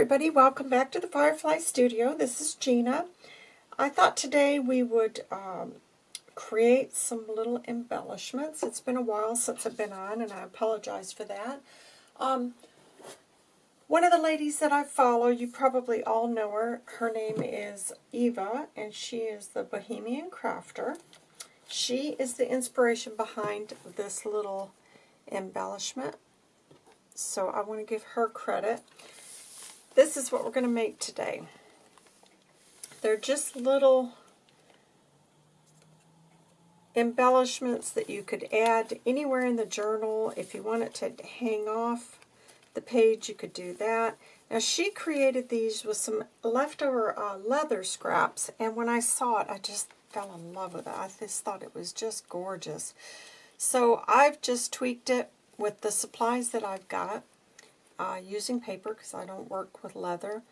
everybody, welcome back to the Firefly Studio. This is Gina. I thought today we would um, create some little embellishments. It's been a while since I've been on and I apologize for that. Um, one of the ladies that I follow, you probably all know her. Her name is Eva and she is the Bohemian Crafter. She is the inspiration behind this little embellishment. So I want to give her credit. This is what we're going to make today. They're just little embellishments that you could add anywhere in the journal. If you want it to hang off the page, you could do that. Now she created these with some leftover uh, leather scraps, and when I saw it, I just fell in love with it. I just thought it was just gorgeous. So I've just tweaked it with the supplies that I've got uh, using paper because I don't work with leather.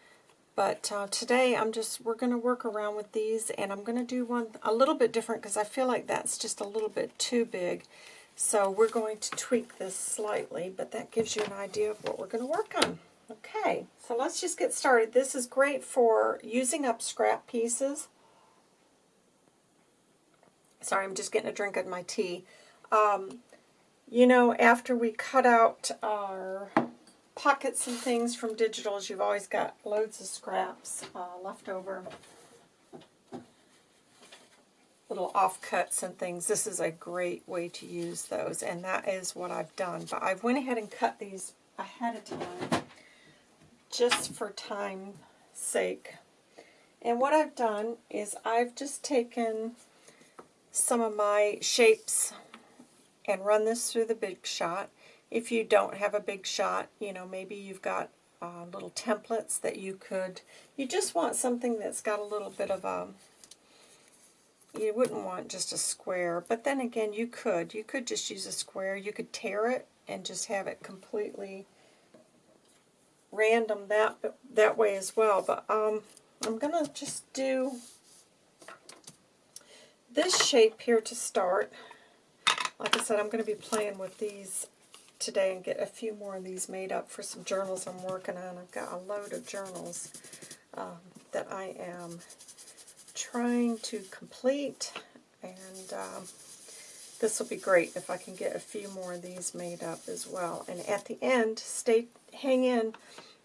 But uh, today I'm just, we're going to work around with these and I'm going to do one a little bit different because I feel like that's just a little bit too big. So we're going to tweak this slightly, but that gives you an idea of what we're going to work on. Okay, so let's just get started. This is great for using up scrap pieces. Sorry, I'm just getting a drink of my tea. Um, you know, after we cut out our pockets and things from digitals, you've always got loads of scraps uh, left over. Little offcuts and things. This is a great way to use those, and that is what I've done. But I went ahead and cut these ahead of time, just for time's sake. And what I've done is I've just taken some of my shapes and run this through the Big Shot. If you don't have a Big Shot, you know, maybe you've got uh, little templates that you could, you just want something that's got a little bit of a, you wouldn't want just a square, but then again, you could. You could just use a square. You could tear it and just have it completely random that that way as well. But um, I'm going to just do this shape here to start. Like I said, I'm going to be playing with these today and get a few more of these made up for some journals I'm working on. I've got a load of journals um, that I am trying to complete, and um, this will be great if I can get a few more of these made up as well. And at the end, stay, hang in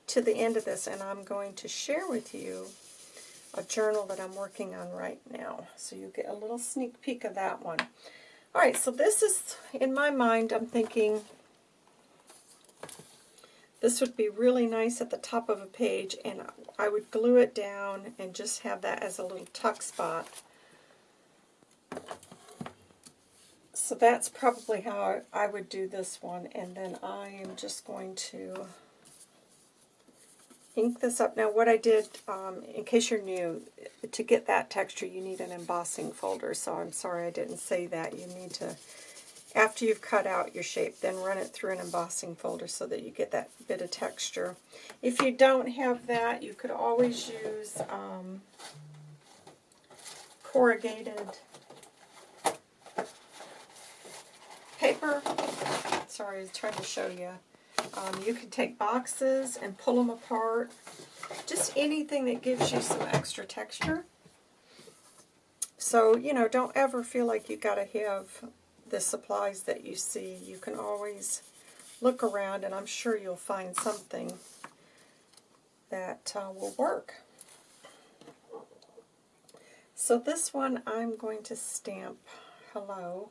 to the end of this, and I'm going to share with you a journal that I'm working on right now. So you get a little sneak peek of that one. All right, so this is, in my mind, I'm thinking this would be really nice at the top of a page, and I would glue it down and just have that as a little tuck spot. So that's probably how I would do this one, and then I am just going to ink this up. Now what I did, um, in case you're new, to get that texture you need an embossing folder, so I'm sorry I didn't say that. You need to, after you've cut out your shape, then run it through an embossing folder so that you get that bit of texture. If you don't have that, you could always use um, corrugated paper. Sorry, I was trying to show you. Um, you can take boxes and pull them apart. Just anything that gives you some extra texture. So, you know, don't ever feel like you've got to have the supplies that you see. You can always look around and I'm sure you'll find something that uh, will work. So this one I'm going to stamp hello.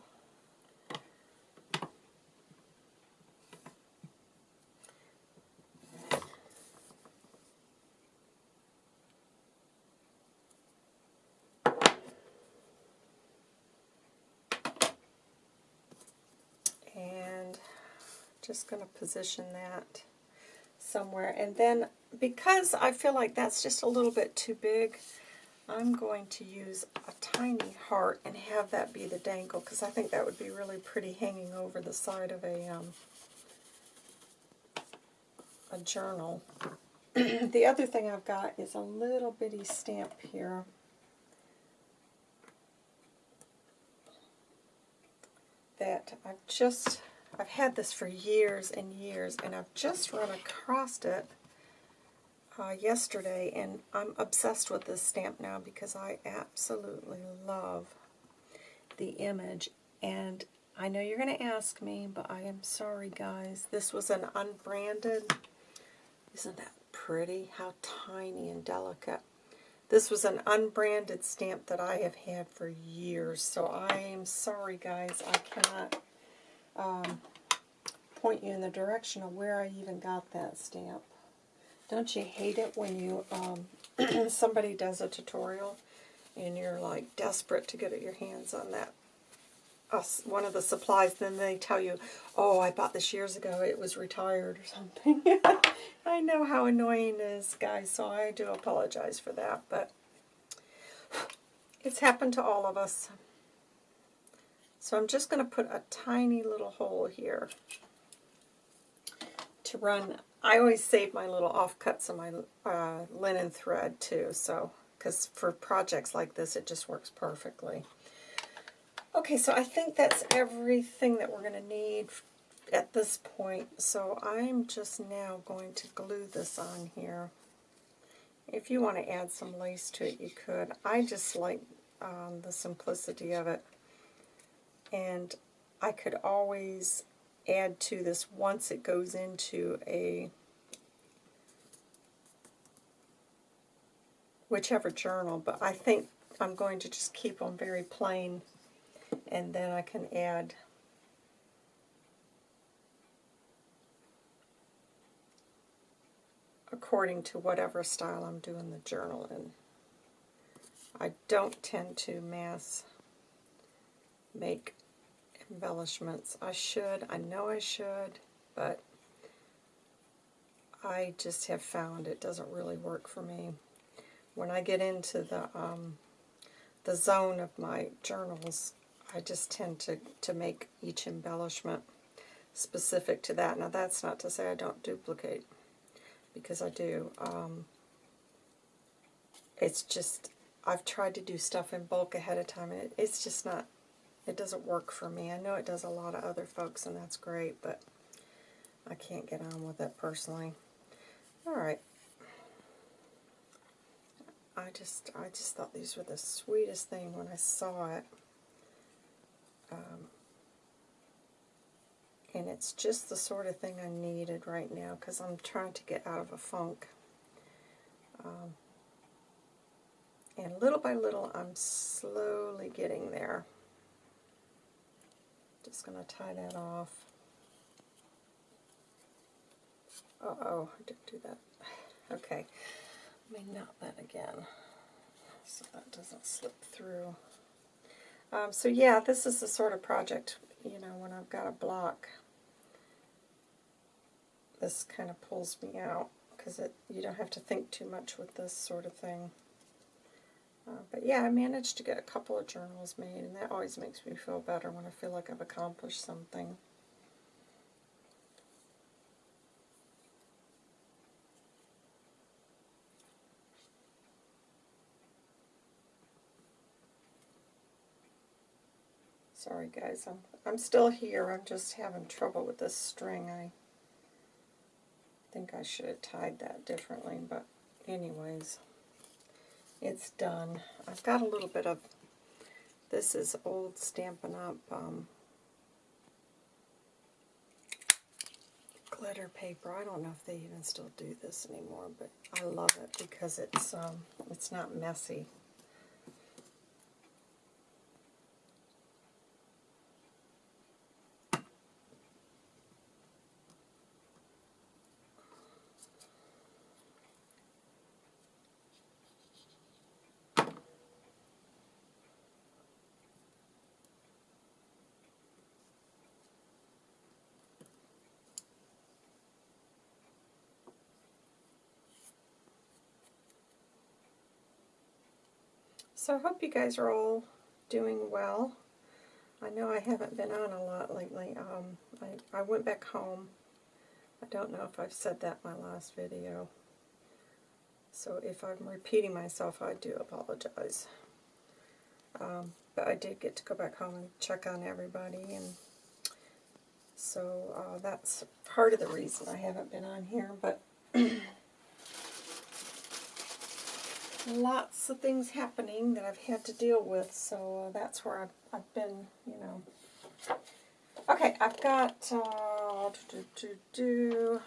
Just going to position that somewhere. And then because I feel like that's just a little bit too big, I'm going to use a tiny heart and have that be the dangle because I think that would be really pretty hanging over the side of a, um, a journal. the other thing I've got is a little bitty stamp here. that I've just I've had this for years and years, and I've just run across it uh, yesterday, and I'm obsessed with this stamp now because I absolutely love the image. And I know you're going to ask me, but I am sorry, guys. This was an unbranded. Isn't that pretty? How tiny and delicate. This was an unbranded stamp that I have had for years, so I am sorry, guys. I cannot um, point you in the direction of where I even got that stamp. Don't you hate it when you um, somebody does a tutorial and you're like desperate to get your hands on that uh, one of the supplies, then they tell you, oh, I bought this years ago, it was retired or something. I know how annoying it is, guys, so I do apologize for that, but it's happened to all of us. So I'm just going to put a tiny little hole here to run. I always save my little offcuts of my uh, linen thread too, so because for projects like this it just works perfectly. Okay, so I think that's everything that we're going to need at this point. So I'm just now going to glue this on here. If you want to add some lace to it, you could. I just like um, the simplicity of it. And I could always add to this once it goes into a whichever journal, but I think I'm going to just keep them very plain and then I can add according to whatever style I'm doing the journal in. I don't tend to mass make embellishments. I should, I know I should, but I just have found it doesn't really work for me. When I get into the um, the zone of my journals, I just tend to, to make each embellishment specific to that. Now that's not to say I don't duplicate, because I do. Um, it's just, I've tried to do stuff in bulk ahead of time, and it, it's just not, it doesn't work for me. I know it does a lot of other folks, and that's great, but I can't get on with it personally. Alright. I just, I just thought these were the sweetest thing when I saw it. Um, and it's just the sort of thing I needed right now because I'm trying to get out of a funk. Um, and little by little, I'm slowly getting there. Just going to tie that off. Uh-oh, I didn't do that. Okay, let me knot that again so that doesn't slip through. Um, so yeah, this is the sort of project, you know, when I've got a block, this kind of pulls me out because you don't have to think too much with this sort of thing. Uh, but yeah, I managed to get a couple of journals made, and that always makes me feel better when I feel like I've accomplished something. Sorry guys, I'm, I'm still here. I'm just having trouble with this string. I think I should have tied that differently, but anyways, it's done. I've got a little bit of, this is old Stampin' Up! Um, glitter paper. I don't know if they even still do this anymore, but I love it because it's um, it's not messy. So I hope you guys are all doing well. I know I haven't been on a lot lately. Um, I, I went back home. I don't know if I've said that in my last video. So if I'm repeating myself, I do apologize. Um, but I did get to go back home and check on everybody. and So uh, that's part of the reason I haven't been on here. But lots of things happening that I've had to deal with, so uh, that's where I've, I've been, you know. Okay, I've got, uh, do, do, do,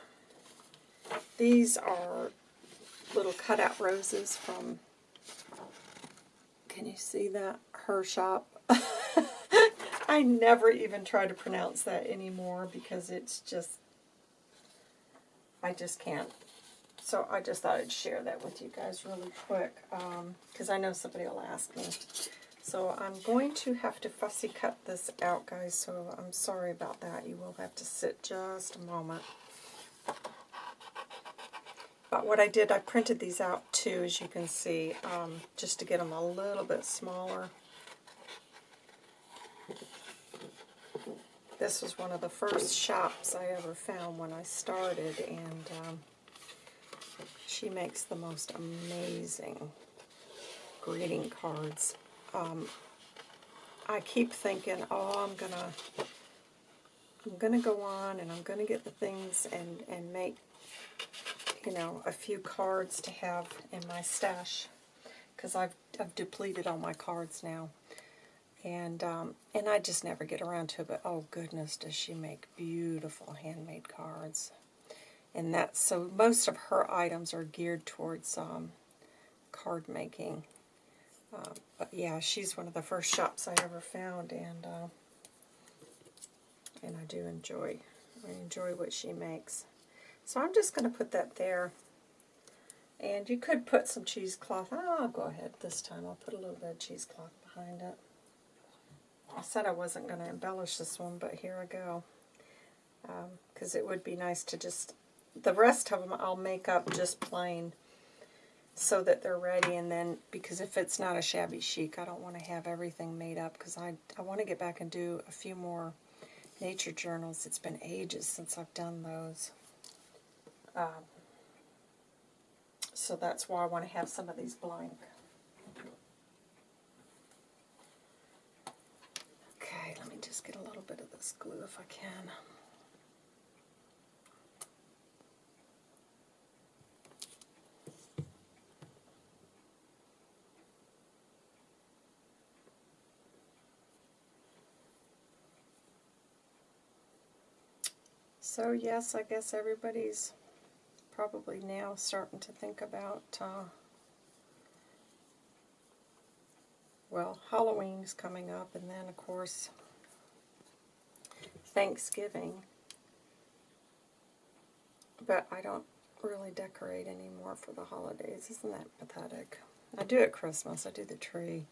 these are little cutout roses from, can you see that? Her shop. I never even try to pronounce that anymore because it's just, I just can't. So I just thought I'd share that with you guys really quick because I know somebody will ask me. So I'm going to have to fussy cut this out, guys, so I'm sorry about that. You will have to sit just a moment. But what I did, I printed these out too, as you can see, um, just to get them a little bit smaller. This was one of the first shops I ever found when I started, and um, she makes the most amazing greeting cards. Um, I keep thinking, oh, I'm gonna, I'm gonna go on and I'm gonna get the things and and make, you know, a few cards to have in my stash, because I've I've depleted all my cards now, and um, and I just never get around to it. But oh goodness, does she make beautiful handmade cards? And that's so most of her items are geared towards um, card making. Uh, but yeah, she's one of the first shops I ever found, and uh, and I do enjoy I enjoy what she makes. So I'm just going to put that there. And you could put some cheesecloth. Oh, I'll go ahead this time. I'll put a little bit of cheesecloth behind it. I said I wasn't going to embellish this one, but here I go. Because um, it would be nice to just the rest of them I'll make up just plain so that they're ready and then because if it's not a shabby chic I don't want to have everything made up because I, I want to get back and do a few more nature journals. It's been ages since I've done those. Um, so that's why I want to have some of these blank. Okay let me just get a little bit of this glue if I can So yes, I guess everybody's probably now starting to think about, uh, well, Halloween's coming up, and then, of course, Thanksgiving. But I don't really decorate anymore for the holidays. Isn't that pathetic? I do at Christmas. I do the tree.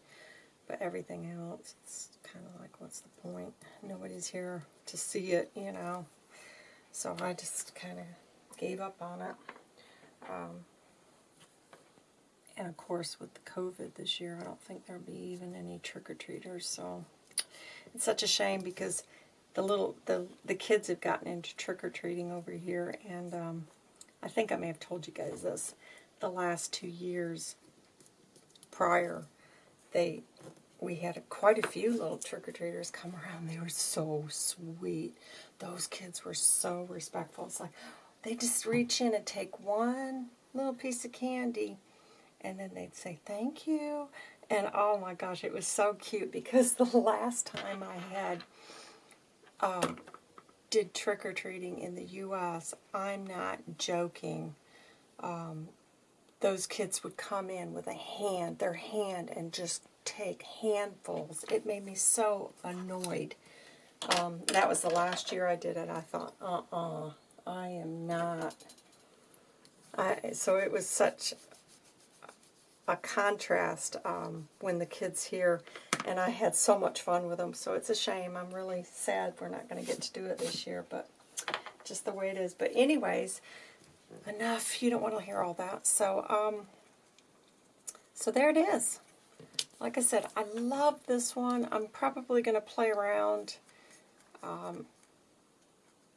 But everything else, it's kind of like, what's the point? Nobody's here to see it, you know. So I just kind of gave up on it. Um, and of course, with the COVID this year, I don't think there'll be even any trick-or-treaters. So it's such a shame because the little the the kids have gotten into trick-or-treating over here, and um, I think I may have told you guys this. The last two years prior, they we had quite a few little trick-or-treaters come around. They were so sweet. Those kids were so respectful. It's like they just reach in and take one little piece of candy and then they'd say thank you. And oh my gosh, it was so cute because the last time I had um, did trick-or-treating in the U.S., I'm not joking, um, those kids would come in with a hand, their hand, and just take handfuls. It made me so annoyed. Um, that was the last year I did it. I thought, uh-uh, I am not. I, so it was such a contrast um, when the kids here, and I had so much fun with them. So it's a shame. I'm really sad we're not going to get to do it this year, but just the way it is. But anyways, enough. You don't want to hear all that. So, um, so there it is like I said, I love this one. I'm probably going to play around um,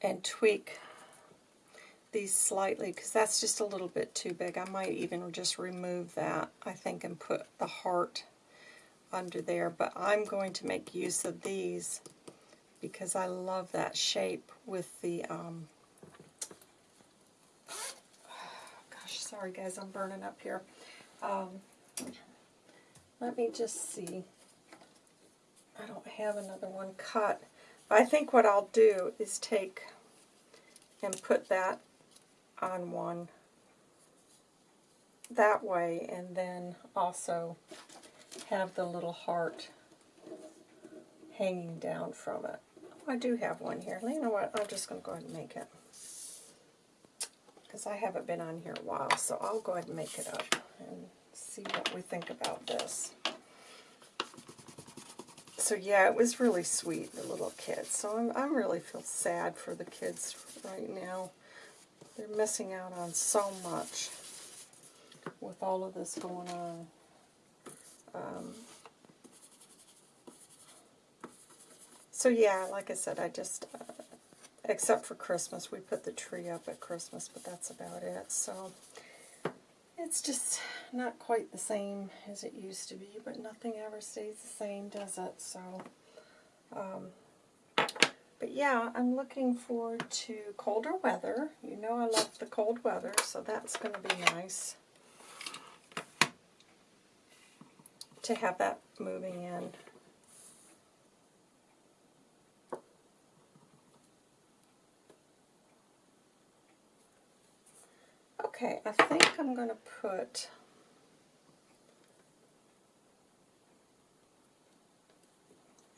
and tweak these slightly because that's just a little bit too big. I might even just remove that, I think, and put the heart under there. But I'm going to make use of these because I love that shape with the... Um, gosh, sorry guys, I'm burning up here. Um, let me just see. I don't have another one cut. I think what I'll do is take and put that on one that way and then also have the little heart hanging down from it. I do have one here. You know what? I'm just going to go ahead and make it. Because I haven't been on here a while, so I'll go ahead and make it up see what we think about this. So yeah, it was really sweet, the little kids. So I'm, I'm really feel sad for the kids right now. They're missing out on so much with all of this going on. Um, so yeah, like I said, I just, uh, except for Christmas, we put the tree up at Christmas, but that's about it. So it's just not quite the same as it used to be, but nothing ever stays the same, does it? So, um, but yeah, I'm looking forward to colder weather. You know I love the cold weather, so that's going to be nice to have that moving in. Okay, I think I'm going to put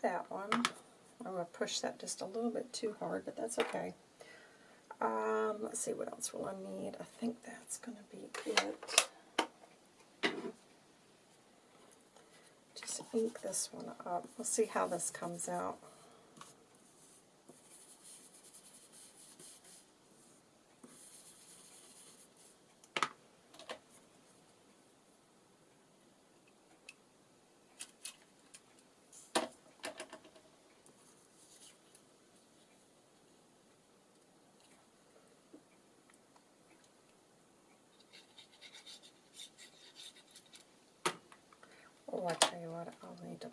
that one. I'm going to push that just a little bit too hard, but that's okay. Um, let's see, what else will I need? I think that's going to be it. Just ink this one up. We'll see how this comes out. Oh, I tell you what, I'll need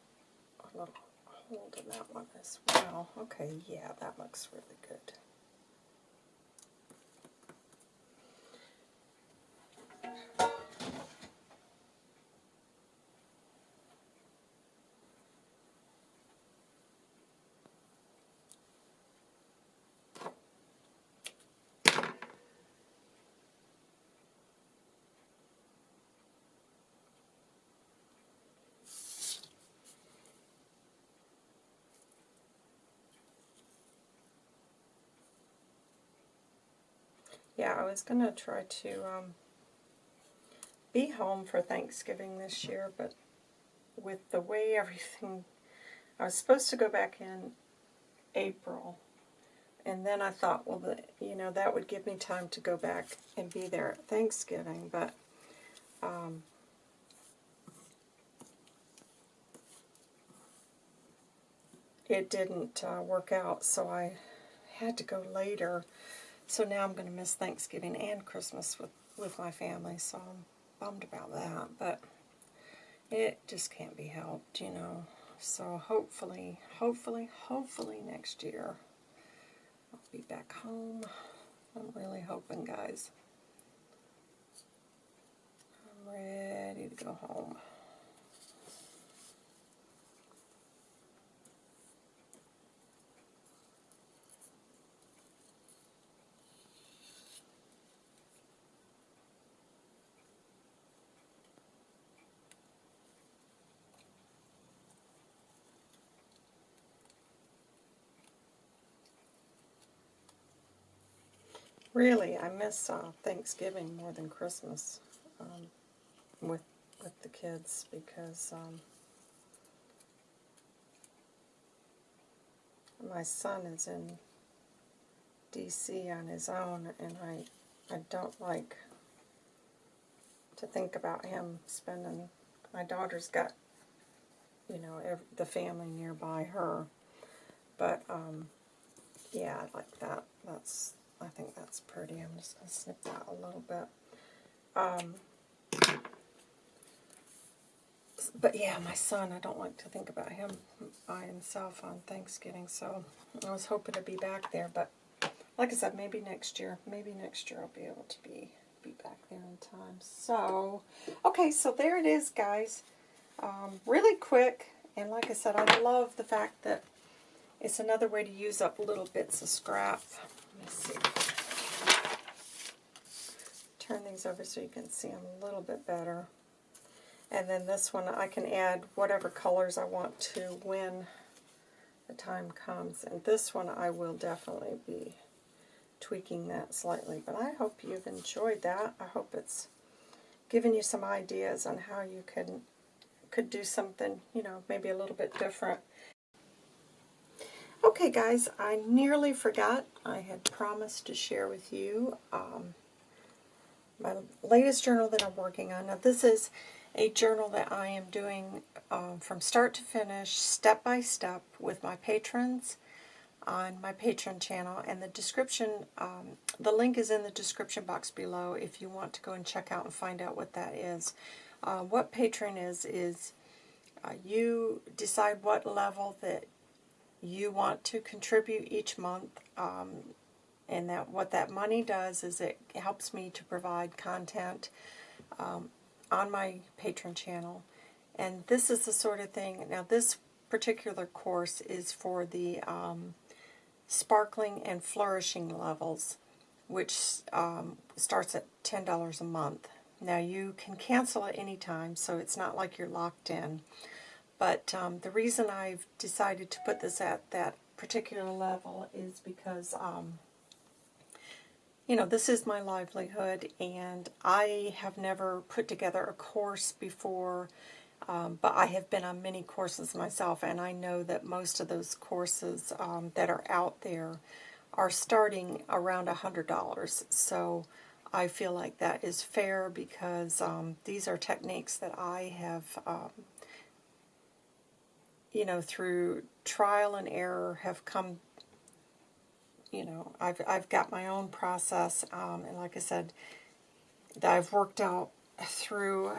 little hold of that one as well. Okay, yeah, that looks really good. Yeah, I was going to try to um, be home for Thanksgiving this year, but with the way everything... I was supposed to go back in April, and then I thought, well, the, you know, that would give me time to go back and be there at Thanksgiving, but... Um, it didn't uh, work out, so I had to go later. So now I'm going to miss Thanksgiving and Christmas with, with my family, so I'm bummed about that. But it just can't be helped, you know. So hopefully, hopefully, hopefully next year I'll be back home. I'm really hoping, guys. I'm ready to go home. Really, I miss uh, Thanksgiving more than Christmas um, with with the kids because um, my son is in D.C. on his own, and I I don't like to think about him spending. My daughter's got you know every, the family nearby her, but um, yeah, I like that. That's I think that's pretty. I'm just going to snip that a little bit. Um, but yeah, my son, I don't like to think about him by himself on Thanksgiving, so I was hoping to be back there, but like I said, maybe next year, maybe next year I'll be able to be, be back there. in time. So, okay, so there it is, guys. Um, really quick, and like I said, I love the fact that it's another way to use up little bits of scrap. Turn these over so you can see them a little bit better. And then this one, I can add whatever colors I want to when the time comes. And this one, I will definitely be tweaking that slightly. But I hope you've enjoyed that. I hope it's given you some ideas on how you can could do something, you know, maybe a little bit different. Okay, guys, I nearly forgot. I had promised to share with you um, my latest journal that I'm working on. Now, this is a journal that I am doing um, from start to finish, step by step, with my patrons on my Patreon channel. And the description, um, the link is in the description box below if you want to go and check out and find out what that is. Uh, what Patreon is, is uh, you decide what level that you want to contribute each month. Um, and that what that money does is it helps me to provide content um, on my Patreon channel. And this is the sort of thing, now this particular course is for the um, sparkling and flourishing levels, which um, starts at $10 a month. Now you can cancel at any time, so it's not like you're locked in. But um, the reason I've decided to put this at that particular level is because um, you know, this is my livelihood, and I have never put together a course before, um, but I have been on many courses myself, and I know that most of those courses um, that are out there are starting around a $100. So I feel like that is fair because um, these are techniques that I have, um, you know, through trial and error have come you know, I've, I've got my own process, um, and like I said, that I've worked out through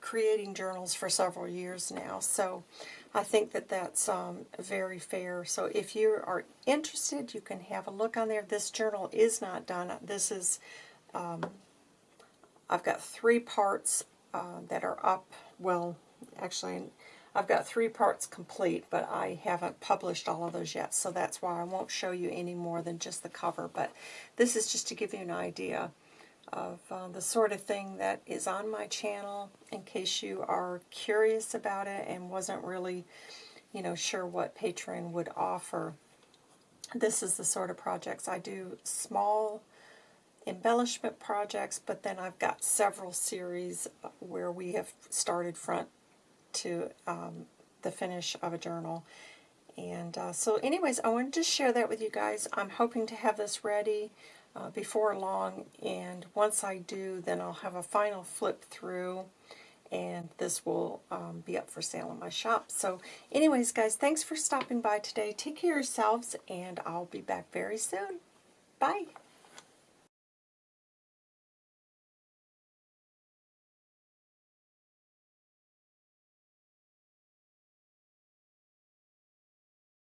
creating journals for several years now. So I think that that's um, very fair. So if you are interested, you can have a look on there. This journal is not done. This is, um, I've got three parts uh, that are up. Well, actually, I've got three parts complete, but I haven't published all of those yet, so that's why I won't show you any more than just the cover. But this is just to give you an idea of uh, the sort of thing that is on my channel in case you are curious about it and wasn't really, you know, sure what Patreon would offer. This is the sort of projects I do, small embellishment projects, but then I've got several series where we have started front to um, the finish of a journal. And uh, so anyways, I wanted to share that with you guys. I'm hoping to have this ready uh, before long, and once I do, then I'll have a final flip through, and this will um, be up for sale in my shop. So anyways, guys, thanks for stopping by today. Take care of yourselves, and I'll be back very soon. Bye.